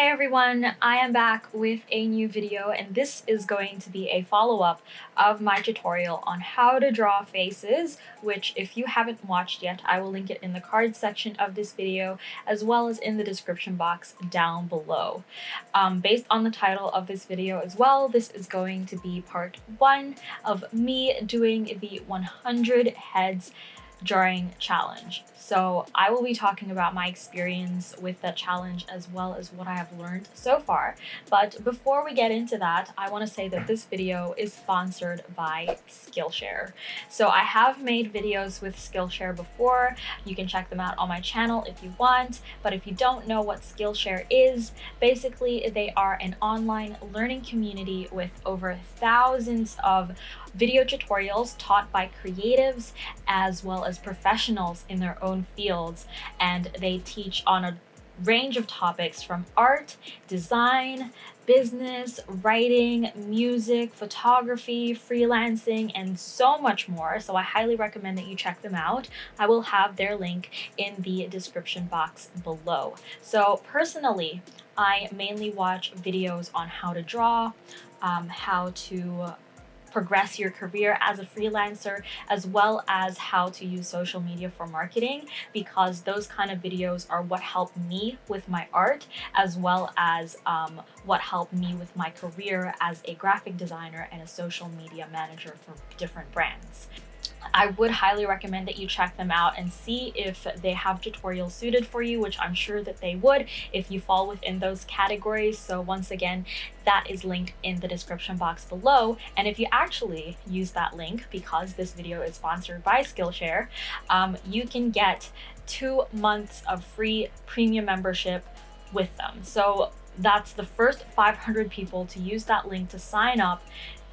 Hey everyone, I am back with a new video and this is going to be a follow-up of my tutorial on how to draw faces, which if you haven't watched yet, I will link it in the card section of this video as well as in the description box down below. Um, based on the title of this video as well, this is going to be part one of me doing the 100 heads drawing challenge. So I will be talking about my experience with that challenge as well as what I have learned so far. But before we get into that, I want to say that this video is sponsored by Skillshare. So I have made videos with Skillshare before. You can check them out on my channel if you want. But if you don't know what Skillshare is, basically they are an online learning community with over thousands of video tutorials taught by creatives as well as professionals in their own fields and they teach on a range of topics from art, design, business, writing, music, photography, freelancing, and so much more. So I highly recommend that you check them out. I will have their link in the description box below. So personally, I mainly watch videos on how to draw, um, how to progress your career as a freelancer, as well as how to use social media for marketing, because those kind of videos are what helped me with my art, as well as um, what helped me with my career as a graphic designer and a social media manager for different brands. I would highly recommend that you check them out and see if they have tutorials suited for you, which I'm sure that they would if you fall within those categories. So once again, that is linked in the description box below. And if you actually use that link, because this video is sponsored by Skillshare, um, you can get two months of free premium membership with them. So that's the first 500 people to use that link to sign up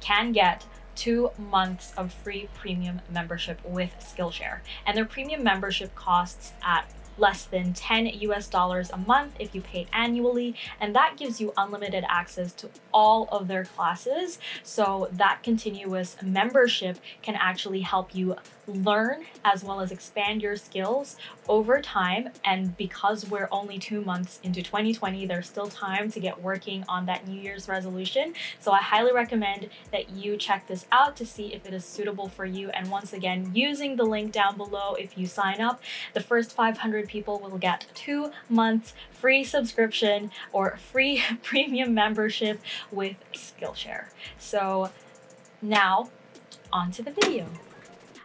can get two months of free premium membership with Skillshare. And their premium membership costs at less than 10 US dollars a month if you pay annually and that gives you unlimited access to all of their classes. So that continuous membership can actually help you learn as well as expand your skills over time. And because we're only two months into 2020 there's still time to get working on that new year's resolution. So i highly recommend that you check this out to see if it is suitable for you. And once again using the link down below if you sign up the first 500 people will get two months free subscription or free premium membership with skillshare. So now on to the video.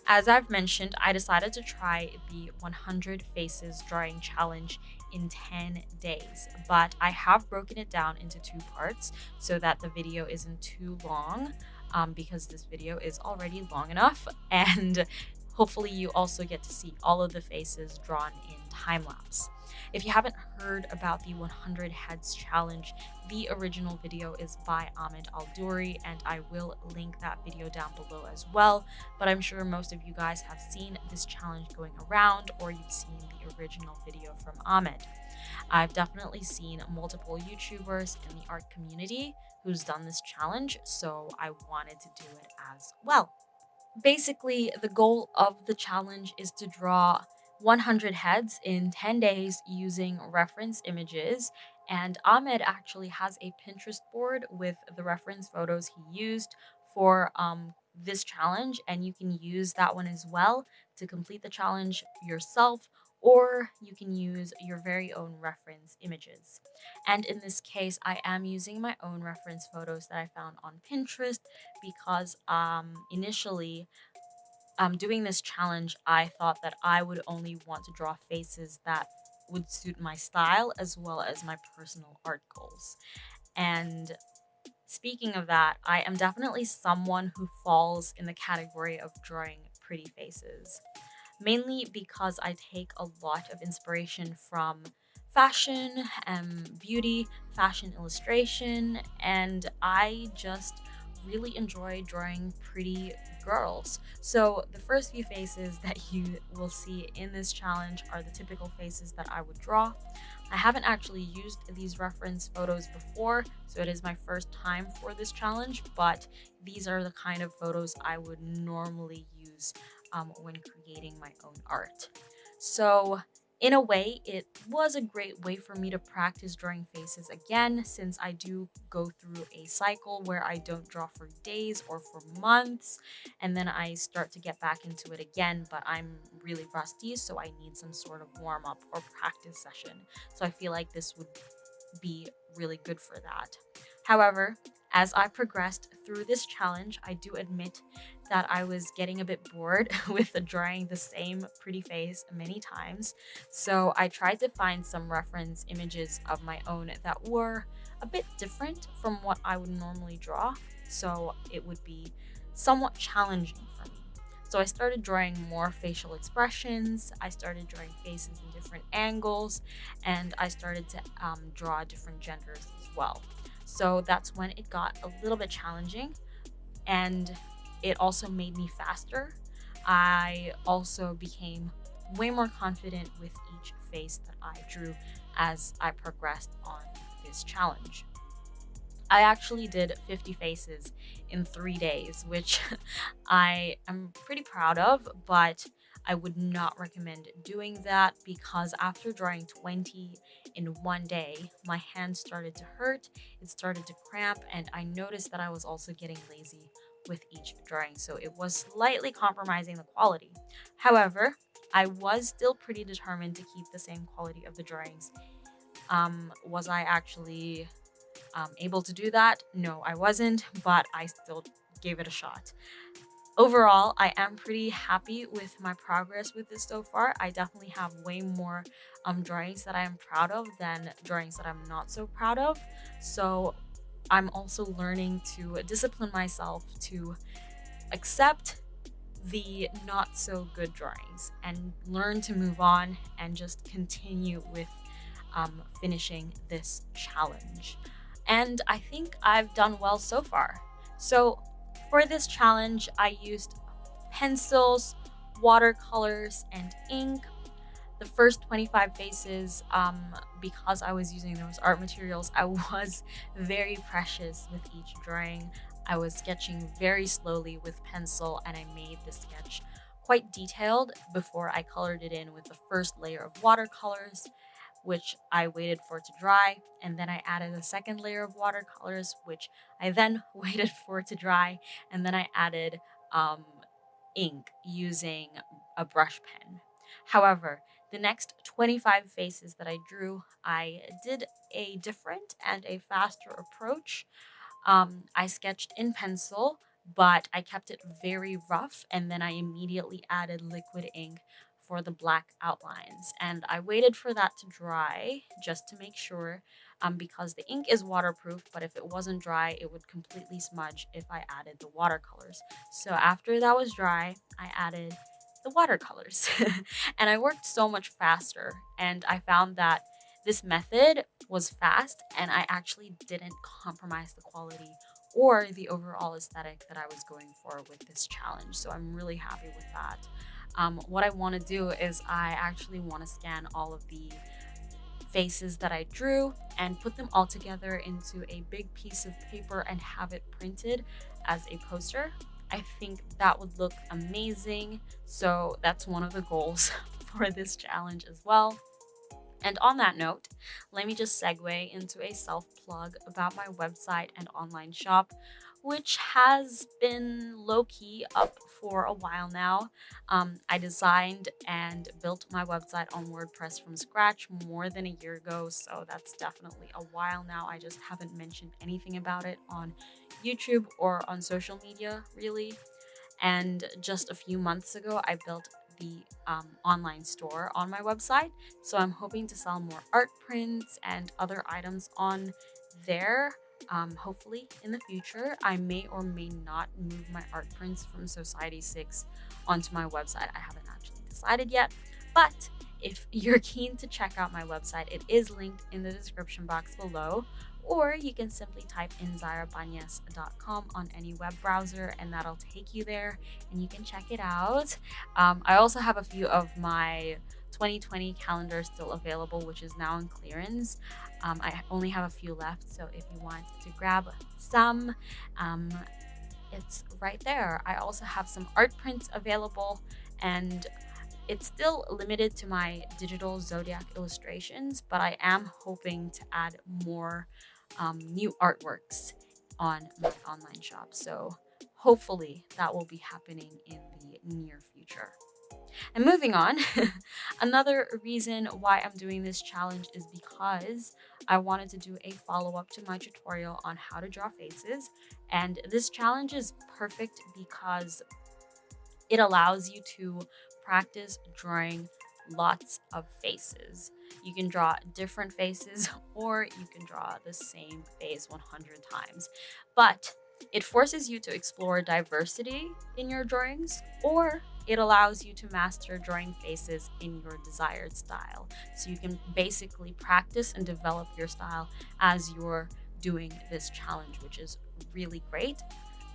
As I've mentioned, I decided to try the 100 Faces Drawing Challenge in 10 days, but I have broken it down into two parts so that the video isn't too long um, because this video is already long enough and hopefully you also get to see all of the faces drawn in time lapse. If you haven't heard about the 100 Heads Challenge, the original video is by Ahmed Aldoori, and I will link that video down below as well. But I'm sure most of you guys have seen this challenge going around, or you've seen the original video from Ahmed. I've definitely seen multiple YouTubers in the art community who's done this challenge, so I wanted to do it as well. Basically, the goal of the challenge is to draw 100 heads in 10 days using reference images. And Ahmed actually has a Pinterest board with the reference photos he used for um, this challenge. And you can use that one as well to complete the challenge yourself or you can use your very own reference images. And in this case, I am using my own reference photos that I found on Pinterest because um, initially um, doing this challenge, I thought that I would only want to draw faces that would suit my style as well as my personal art goals. And speaking of that, I am definitely someone who falls in the category of drawing pretty faces, mainly because I take a lot of inspiration from fashion and beauty, fashion illustration, and I just really enjoy drawing pretty girls. So the first few faces that you will see in this challenge are the typical faces that I would draw. I haven't actually used these reference photos before, so it is my first time for this challenge, but these are the kind of photos I would normally use um, when creating my own art. So in a way, it was a great way for me to practice drawing faces again since I do go through a cycle where I don't draw for days or for months and then I start to get back into it again, but I'm really rusty, so I need some sort of warm up or practice session. So I feel like this would be really good for that. However, as I progressed through this challenge, I do admit that I was getting a bit bored with drawing the same pretty face many times. So I tried to find some reference images of my own that were a bit different from what I would normally draw. So it would be somewhat challenging for me. So I started drawing more facial expressions. I started drawing faces in different angles and I started to um, draw different genders as well. So that's when it got a little bit challenging and it also made me faster. I also became way more confident with each face that I drew as I progressed on this challenge. I actually did 50 faces in three days, which I am pretty proud of, but I would not recommend doing that because after drawing 20 in one day, my hands started to hurt, it started to cramp, and I noticed that I was also getting lazy with each drawing, so it was slightly compromising the quality. However, I was still pretty determined to keep the same quality of the drawings. Um, was I actually um, able to do that? No, I wasn't, but I still gave it a shot. Overall, I am pretty happy with my progress with this so far. I definitely have way more um, drawings that I am proud of than drawings that I'm not so proud of. So I'm also learning to discipline myself to accept the not so good drawings and learn to move on and just continue with um, finishing this challenge. And I think I've done well so far. So for this challenge, I used pencils, watercolors, and ink. The first 25 faces, um, because I was using those art materials, I was very precious with each drawing. I was sketching very slowly with pencil and I made the sketch quite detailed before I colored it in with the first layer of watercolors which I waited for to dry, and then I added a second layer of watercolors, which I then waited for to dry, and then I added um, ink using a brush pen. However, the next 25 faces that I drew, I did a different and a faster approach. Um, I sketched in pencil, but I kept it very rough, and then I immediately added liquid ink for the black outlines and I waited for that to dry just to make sure um, because the ink is waterproof but if it wasn't dry it would completely smudge if I added the watercolors. So after that was dry I added the watercolors and I worked so much faster and I found that this method was fast and I actually didn't compromise the quality or the overall aesthetic that I was going for with this challenge. So I'm really happy with that um, what I want to do is I actually want to scan all of the faces that I drew and put them all together into a big piece of paper and have it printed as a poster. I think that would look amazing. So that's one of the goals for this challenge as well. And on that note, let me just segue into a self plug about my website and online shop which has been low key up for a while now. Um, I designed and built my website on WordPress from scratch more than a year ago, so that's definitely a while now. I just haven't mentioned anything about it on YouTube or on social media, really. And just a few months ago, I built the um, online store on my website. So I'm hoping to sell more art prints and other items on there um, hopefully in the future i may or may not move my art prints from Society6 onto my website. I haven't actually decided yet but if you're keen to check out my website it is linked in the description box below or you can simply type in zairabanez.com on any web browser and that'll take you there and you can check it out. Um, i also have a few of my 2020 calendar still available, which is now in clearance. Um, I only have a few left, so if you want to grab some, um, it's right there. I also have some art prints available, and It's still limited to my digital zodiac illustrations, but I am hoping to add more um, new artworks on my online shop. So hopefully that will be happening in the near future. And moving on, another reason why I'm doing this challenge is because I wanted to do a follow-up to my tutorial on how to draw faces. And this challenge is perfect because it allows you to practice drawing lots of faces. You can draw different faces or you can draw the same face 100 times. But it forces you to explore diversity in your drawings or it allows you to master drawing faces in your desired style. So you can basically practice and develop your style as you're doing this challenge, which is really great.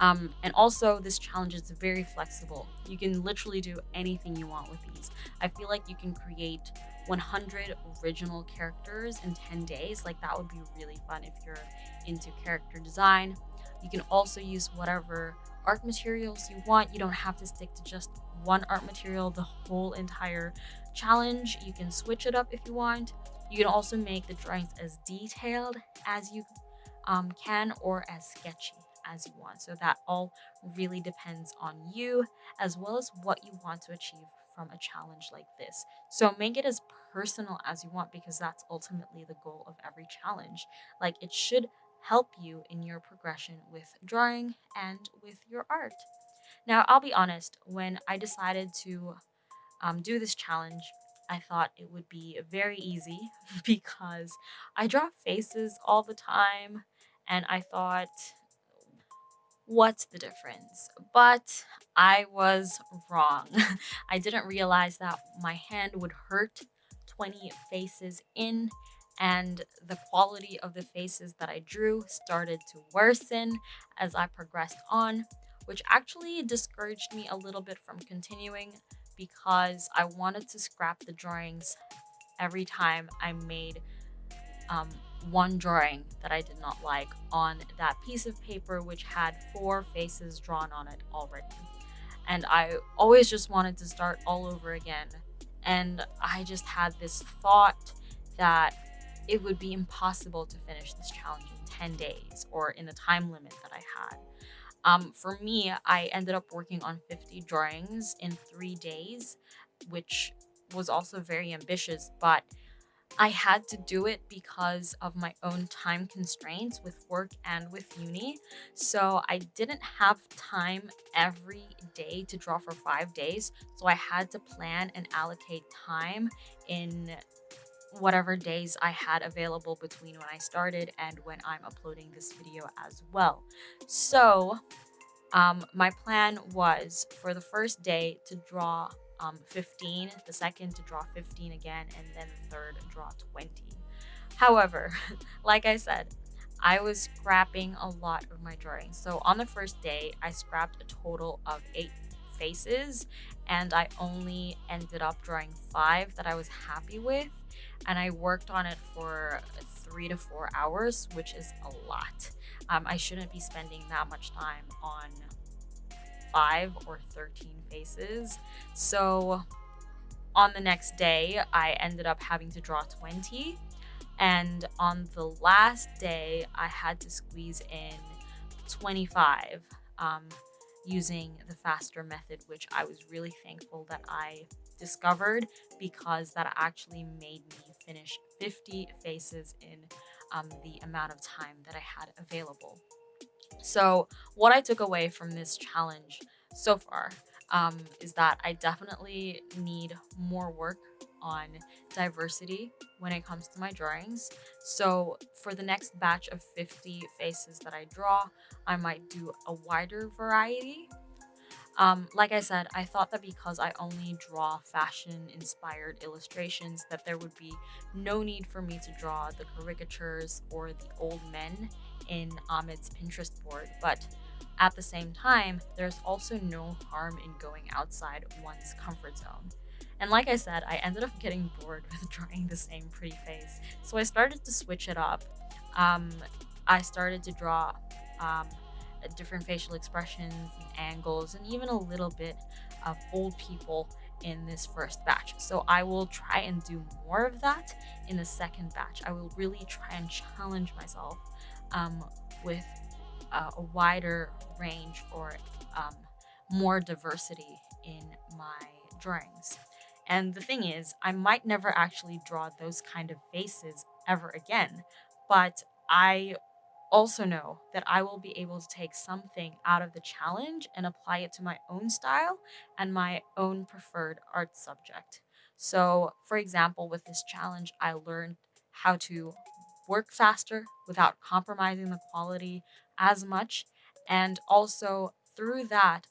Um, and also, this challenge is very flexible. You can literally do anything you want with these. I feel like you can create 100 original characters in 10 days. Like, that would be really fun if you're into character design. You can also use whatever art materials you want. You don't have to stick to just one art material the whole entire challenge. You can switch it up if you want. You can also make the drawings as detailed as you um, can or as sketchy as you want. So that all really depends on you as well as what you want to achieve from a challenge like this. So make it as personal as you want because that's ultimately the goal of every challenge. Like it should help you in your progression with drawing and with your art. Now, I'll be honest, when I decided to um, do this challenge, I thought it would be very easy because I draw faces all the time and I thought, what's the difference? But I was wrong. I didn't realize that my hand would hurt 20 faces in and the quality of the faces that I drew started to worsen as I progressed on which actually discouraged me a little bit from continuing because I wanted to scrap the drawings every time I made um, one drawing that I did not like on that piece of paper which had four faces drawn on it already. And I always just wanted to start all over again. And I just had this thought that it would be impossible to finish this challenge in 10 days or in the time limit that I had. Um, for me, I ended up working on 50 drawings in three days, which was also very ambitious, but I had to do it because of my own time constraints with work and with uni. So I didn't have time every day to draw for five days. So I had to plan and allocate time in whatever days I had available between when I started and when I'm uploading this video as well. So um, my plan was for the first day to draw um, 15, the second to draw 15 again, and then the third draw 20. However, like I said, I was scrapping a lot of my drawings. So on the first day, I scrapped a total of eight faces and I only ended up drawing five that I was happy with and I worked on it for three to four hours, which is a lot. Um, I shouldn't be spending that much time on five or 13 faces. So on the next day, I ended up having to draw 20. And on the last day, I had to squeeze in 25 um, using the faster method, which I was really thankful that I discovered because that actually made me finish 50 faces in um, the amount of time that I had available. So what I took away from this challenge so far um, is that I definitely need more work on diversity when it comes to my drawings. So for the next batch of 50 faces that I draw, I might do a wider variety um, like I said, I thought that because I only draw fashion inspired illustrations that there would be no need for me to draw the caricatures or the old men in Ahmed's Pinterest board, but at the same time, there's also no harm in going outside one's comfort zone. And like I said, I ended up getting bored with drawing the same pretty face, so I started to switch it up. Um, I started to draw um, different facial expressions and angles and even a little bit of old people in this first batch. So I will try and do more of that in the second batch. I will really try and challenge myself um, with a wider range or um, more diversity in my drawings. And the thing is, I might never actually draw those kind of faces ever again, but I also know that I will be able to take something out of the challenge and apply it to my own style and my own preferred art subject. So, for example, with this challenge, I learned how to work faster without compromising the quality as much. And also, through that,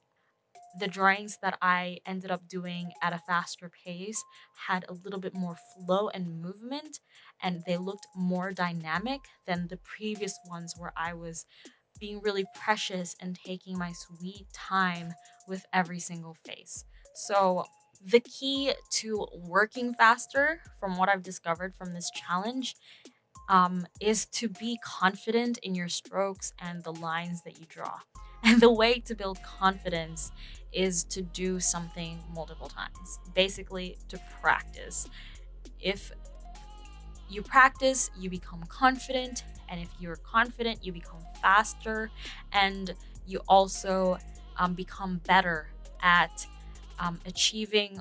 the drawings that I ended up doing at a faster pace had a little bit more flow and movement, and they looked more dynamic than the previous ones where I was being really precious and taking my sweet time with every single face. So, the key to working faster, from what I've discovered from this challenge, um, is to be confident in your strokes and the lines that you draw. And the way to build confidence is to do something multiple times, basically, to practice. If you practice, you become confident, and if you're confident, you become faster, and you also um, become better at um, achieving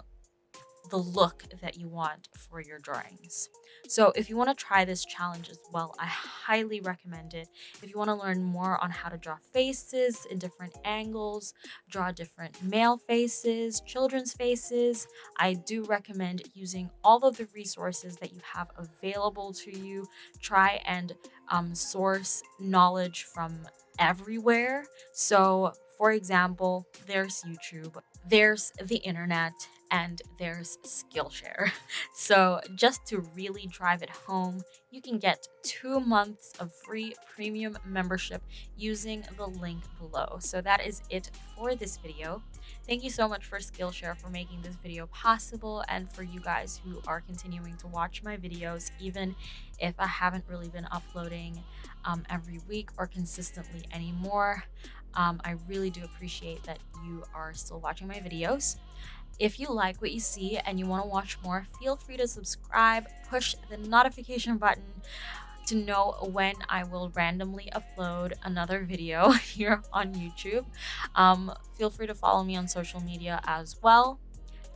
the look that you want for your drawings. So if you want to try this challenge as well, I highly recommend it. If you want to learn more on how to draw faces in different angles, draw different male faces, children's faces, I do recommend using all of the resources that you have available to you. Try and um, source knowledge from everywhere. So for example, there's YouTube, there's the internet, and there's Skillshare. So, just to really drive it home, you can get two months of free premium membership using the link below. So, that is it for this video. Thank you so much for Skillshare for making this video possible and for you guys who are continuing to watch my videos, even if I haven't really been uploading um, every week or consistently anymore. Um, I really do appreciate that you are still watching my videos. If you like what you see and you want to watch more, feel free to subscribe, push the notification button to know when I will randomly upload another video here on YouTube. Um, feel free to follow me on social media as well.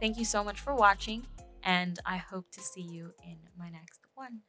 Thank you so much for watching, and I hope to see you in my next one.